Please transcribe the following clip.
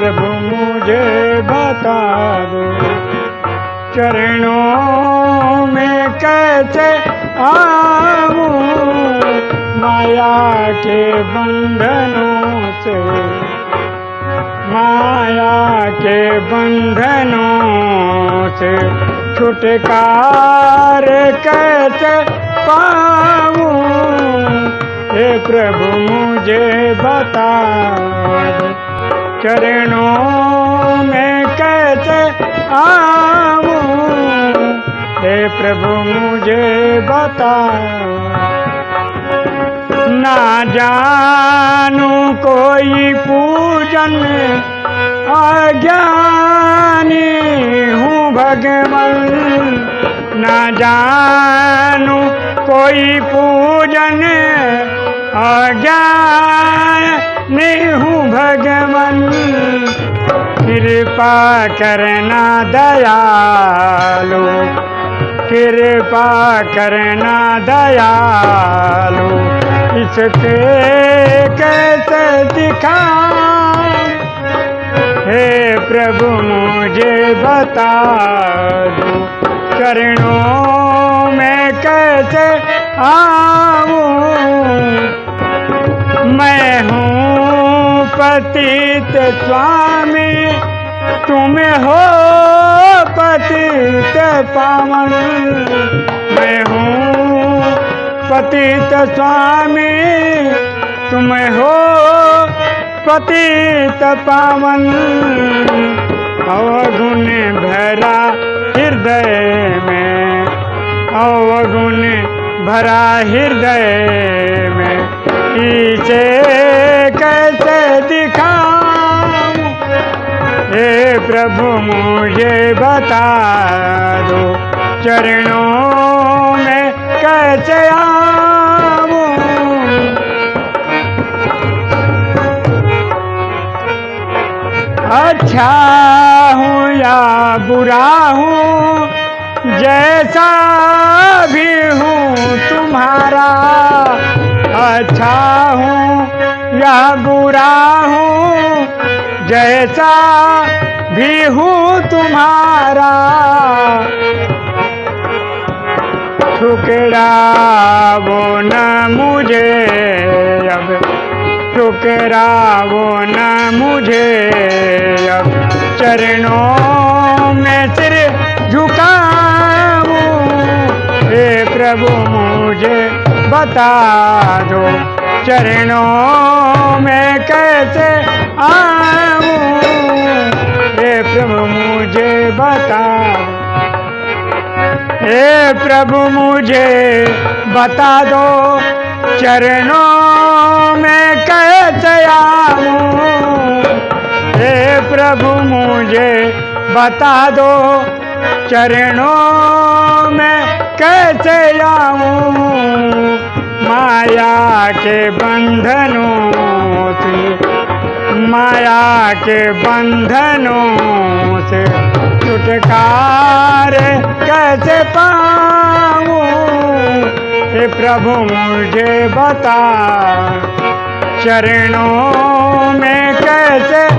प्रभु मुझे बता दो। चरणों में कैसे आऊँ? माया के बंधनों से। माया के बंधनों से। छुटकार कैसे पाऊँ? हे प्रभु मुझे बता दो। चरणों में कैसे आऊँ? हे प्रभु, मुझे बता ना जानू कोई पूजन, अज्ञानी हूँ भगवान। ना जानू कोई पूजन, अज्ञानी कृपा करना दयालु। कृपा करना दयालु। इससे कैसे दिखा हे प्रभु, मुझे बता दो, चरणों में कैसे आऊँ? मैं हूँ पतित स्वामी तुम हो पतित पावन। मैं हूँ पतित स्वामी। तुम हो पतित पावन। अवगुण भरा हृदय में। अवगुण भरा हृदय में। इसे हे प्रभु, मुझे बता दो, चरणों में कैसे आऊँ? अच्छा हूँ या बुरा हूँ, जैसा भी हूँ तुम्हारा। अच्छा हूँ या बुरा जैसा भी हूँ तुम्हारा ठुकरा वो न मुझे अब। ठुकरा वो न मुझे अब। चरणों में सिर झुकाऊं, हे प्रभु मुझे बता दो। चरणों में कैसे आऊँ? हे प्रभु, मुझे बता हे प्रभु, मुझे बता दो, चरणों में कैसे आऊँ? हे प्रभु, मुझे बता दो, चरणों में कैसे आऊँ? माया के बंधनों से, माया के बंधनों से छुटकार कैसे पाऊँ? हे प्रभु, मुझे बता, चरणों में कैसे